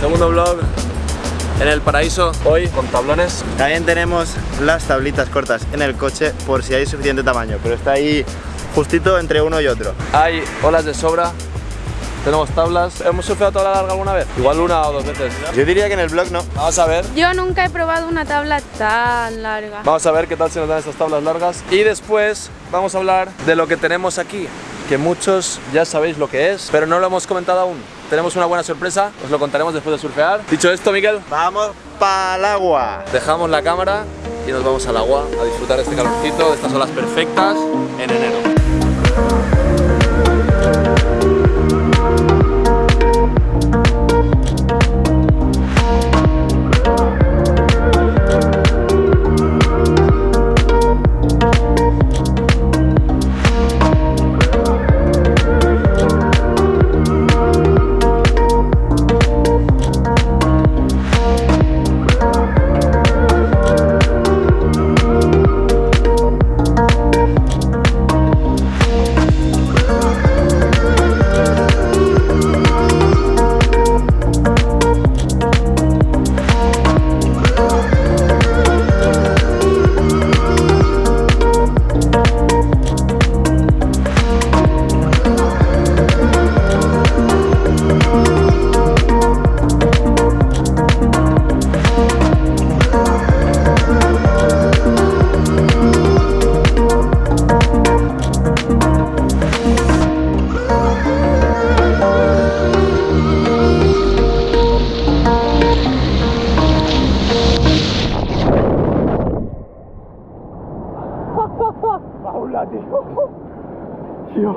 Segundo vlog en el paraíso, hoy con tablones. También tenemos las tablitas cortas en el coche por si hay suficiente tamaño, pero está ahí justito entre uno y otro. Hay olas de sobra, tenemos tablas. ¿Hemos surfeado tabla larga alguna vez? Igual una o dos veces. Yo diría que en el blog no. Vamos a ver. Yo nunca he probado una tabla tan larga. Vamos a ver qué tal se nos dan estas tablas largas. Y después vamos a hablar de lo que tenemos aquí, que muchos ya sabéis lo que es, pero no lo hemos comentado aún. Tenemos una buena sorpresa, os lo contaremos después de surfear. Dicho esto, Miguel, Vamos para el agua. dejamos la cámara y nos vamos al agua a disfrutar de este calorcito, de estas olas perfectas en enero.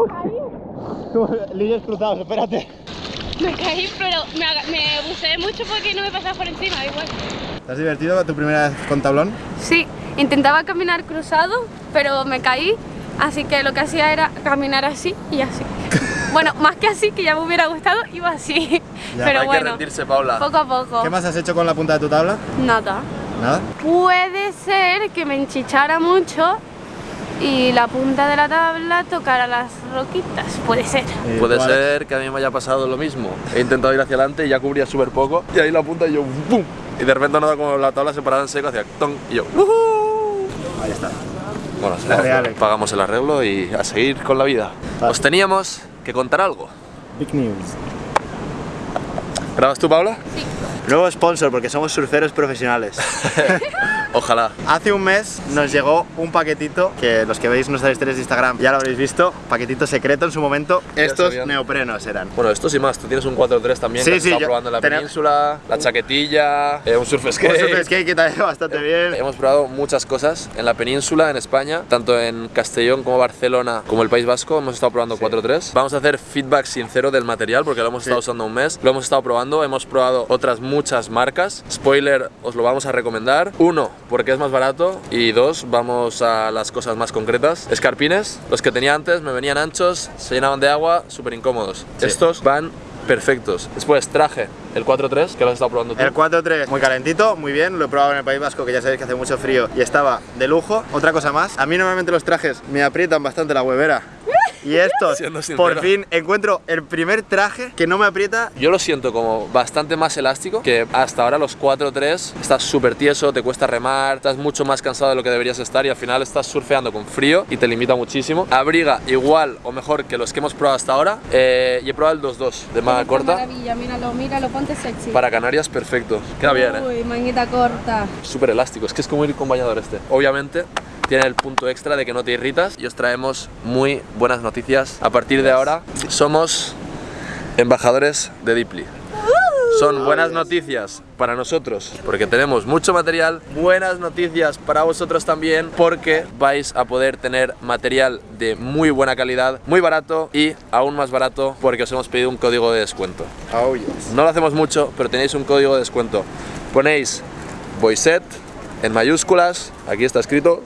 Líneas cruzados, espérate. Me caí, pero me, me buceé mucho porque no me pasaba por encima, igual. ¿Te has divertido tu primera vez con tablón? Sí, intentaba caminar cruzado, pero me caí, así que lo que hacía era caminar así y así. bueno, más que así, que ya me hubiera gustado, iba así. Ya, pero Hay que bueno, rendirse, Paula. poco a poco. ¿Qué más has hecho con la punta de tu tabla? Nada. Nada. Puede ser que me enchichara mucho y la punta de la tabla tocara las roquitas, puede ser. Eh, Puede ser que a mí me haya pasado lo mismo. He intentado ir hacia adelante y ya cubría súper poco. Y ahí la punta y yo ¡pum! Y de repente nada como la tabla se paraba en seco hacia ¡ton! y yo ¡Woohoo! Ahí está. Bueno, La real. pagamos el arreglo y a seguir con la vida. Vale. Os teníamos que contar algo. Big news. ¿Grabas tú, Paula? Nuevo sponsor porque somos surferos profesionales. Ojalá. Hace un mes nos llegó un paquetito que los que veis nuestras historias de Instagram ya lo habréis visto. Paquetito secreto en su momento. Estos neoprenos eran. Bueno, esto sí más. Tú tienes un 4-3 también Sí, que sí, estado probando en la península, la chaquetilla, eh, un surf Un skate. surf skate que también bastante bien. Hemos probado muchas cosas en la península, en España, tanto en Castellón como Barcelona, como el País Vasco. Hemos estado probando 4-3. Vamos a hacer feedback sincero del material porque lo hemos Sí. estado usando un mes. Lo hemos estado probando. Hemos probado otras muchas marcas. Spoiler, os lo vamos a recomendar. Uno, porque es más barato. Y dos, vamos a las cosas más concretas. Escarpines, los que tenía antes, me venían anchos, se llenaban de agua, súper incómodos. Sí. Estos van perfectos. Después traje el 4-3, que lo has estado probando tú. El 4-3 muy calentito, muy bien, lo he probado en el País Vasco que ya sabéis que hace mucho frío y estaba de lujo. Otra cosa más, a mí normalmente los trajes me aprietan bastante la huevera. Y estos, por fin encuentro el primer traje que no me aprieta. Yo lo siento como bastante más elástico que hasta ahora los 4-3 estás súper tieso, te cuesta remar, estás mucho más cansado de lo que deberías estar y al final estás surfeando con frío y te limita muchísimo. Abriga igual o mejor que los que hemos probado hasta ahora eh, y he probado el 2-2 de manga corta. maravilla, míralo, míralo, ponte sexy. Para Canarias perfecto, queda bien, ¿eh? Uy, manguita corta. súper elástico, es que es como ir con bañador este. Obviamente tiene el punto extra de que no te irritas y os traemos muy buenas noticias. A partir de ahora somos embajadores de Deeply. Son buenas noticias para nosotros porque tenemos mucho material, buenas noticias para vosotros también porque vais a poder tener material de muy buena calidad, muy barato y aún más barato porque os hemos pedido un código de descuento. Oh, yes. No lo hacemos mucho, pero tenéis un código de descuento. Ponéis Boyset en mayúsculas, aquí está escrito.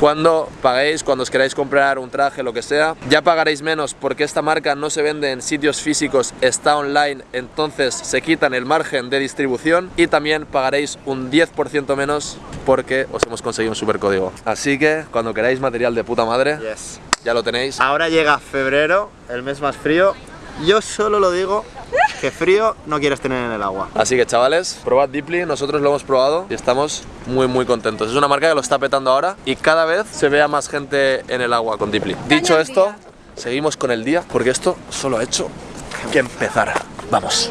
Cuando paguéis, cuando os queráis comprar un traje, lo que sea, ya pagaréis menos porque esta marca no se vende en sitios físicos, está online, entonces se quitan el margen de distribución y también pagaréis un 10% menos porque os hemos conseguido un super código. Así que cuando queráis material de puta madre, Yes. ya lo tenéis. Ahora llega febrero, el mes más frío. Yo solo lo digo que frío no quieres tener en el agua. Así que chavales, probad Deeply, nosotros lo hemos probado y estamos muy muy contentos. Es una marca que lo está petando ahora y cada vez se vea más gente en el agua con Deeply. Dicho esto, día. seguimos con el día porque esto solo ha hecho que empezar. Vamos.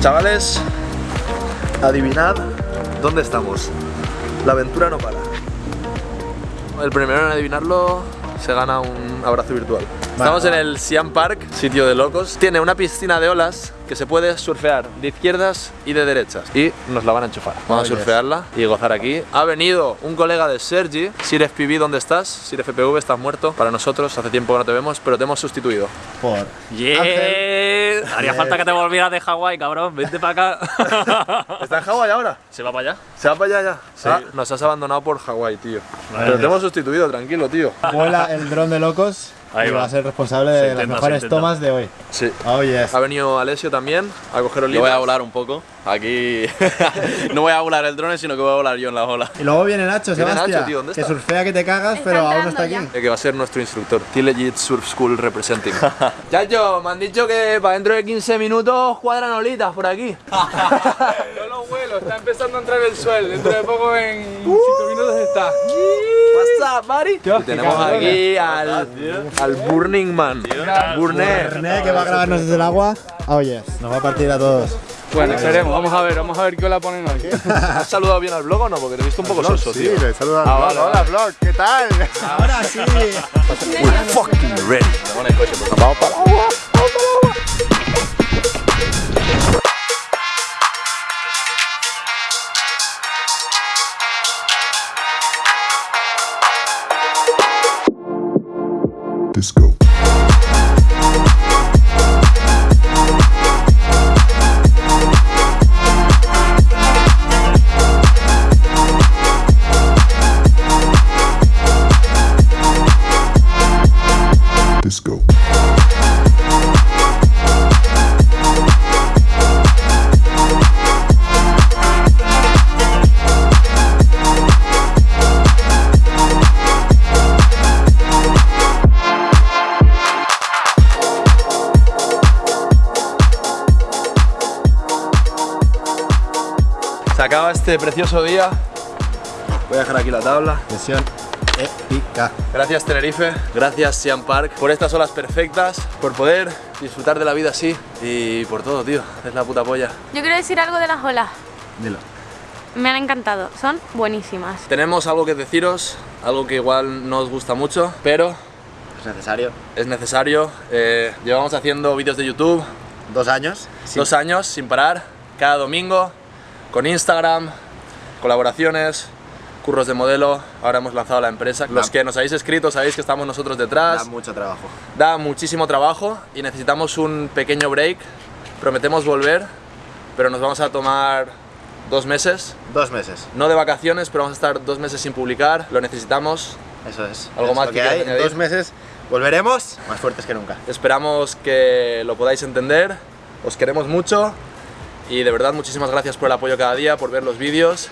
Chavales, adivinad dónde estamos. La aventura no para. El primero en adivinarlo se gana un abrazo virtual. Estamos en el Siam Park, sitio de locos. Tiene una piscina de olas que se puede surfear de izquierdas y de derechas. Y nos la van a enchufar. Vamos a yes. surfearla y gozar aquí. Ha venido un colega de Sergi. Sir FPV, ¿dónde estás? Sir FPV, estás muerto. Para nosotros, hace tiempo que no te vemos, pero te hemos sustituido. Por Yeah. Haría falta que te volvieras de Hawái, cabrón. Vente para acá. ¿Está en Hawái ahora? ¿Se va para allá? ¿Se va para allá ya? Ah, nos has abandonado por Hawái, tío. pero te hemos sustituido, tranquilo, tío. vuela el dron de locos Ahí y va. va a ser responsable de las mejores tomas de hoy. Sí. Oh yes. Ha venido Alessio también a coger Yo olitas. voy a volar un poco. Aquí no voy a volar el drone, sino que voy a volar yo en la ola. Y luego viene Nacho, Viene Sebastián, Nacho, tío, ¿dónde que está? surfea que te cagas, Está pero aún no está aquí. Eh, que va a ser nuestro instructor. T-Legit Surf School Representing. Chacho, me han dicho que para dentro de 15 minutos cuadran olitas por aquí. Yo lo vuelo, está empezando a entrar el sol. Dentro de poco, en 5 minutos está. What's up, buddy? Y tenemos aquí al, al Burning Man. Burner. René, que va a grabarnos desde el agua. Oh yes, nos va a partir a todos. Bueno, esperemos, vamos a ver, vamos a ver qué la ponen hoy. ¿Has saludado bien al blog o no? Porque te he visto un poco soso, tío. le saluda. Ah, vale, Hola, vlog, ¿qué tal? Ahora sí. We're fucking ready. Vamos para el agua. Vamos para el agua. Disco. Disco. Acaba este precioso día. Voy a dejar aquí la tabla. Sesión épica. Gracias Tenerife, gracias Siam Park por estas olas perfectas, por poder disfrutar de la vida así y por todo, tío. Es la puta polla. Yo quiero decir algo de las olas. Dilo. Me han encantado, son buenísimas. Tenemos algo que deciros, algo que igual no os gusta mucho, pero Es necesario. es necesario. Eh, llevamos haciendo vídeos de YouTube Dos años. dos años sin parar, cada domingo, con Instagram, colaboraciones, curros de modelo. Ahora hemos lanzado la empresa. Los que nos habéis escrito sabéis que estamos nosotros Da detrás. mucho trabajo. Da muchísimo trabajo y necesitamos un pequeño break. Prometemos volver, pero nos vamos a tomar dos meses. Dos meses. No de vacaciones, pero vamos a estar dos meses sin publicar. Lo necesitamos. Eso es. ¿Algo Es más lo que que hay. En dos meses volveremos más fuertes que nunca. Esperamos que lo podáis entender. Os queremos mucho. Y de verdad, muchísimas gracias por el apoyo cada día, por ver los vídeos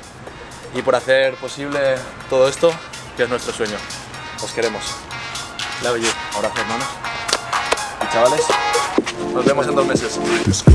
y por hacer posible todo esto, que es nuestro sueño. Os queremos. Love you. Abrazo, hermanos. Y chavales, nos vemos en dos meses. Disco.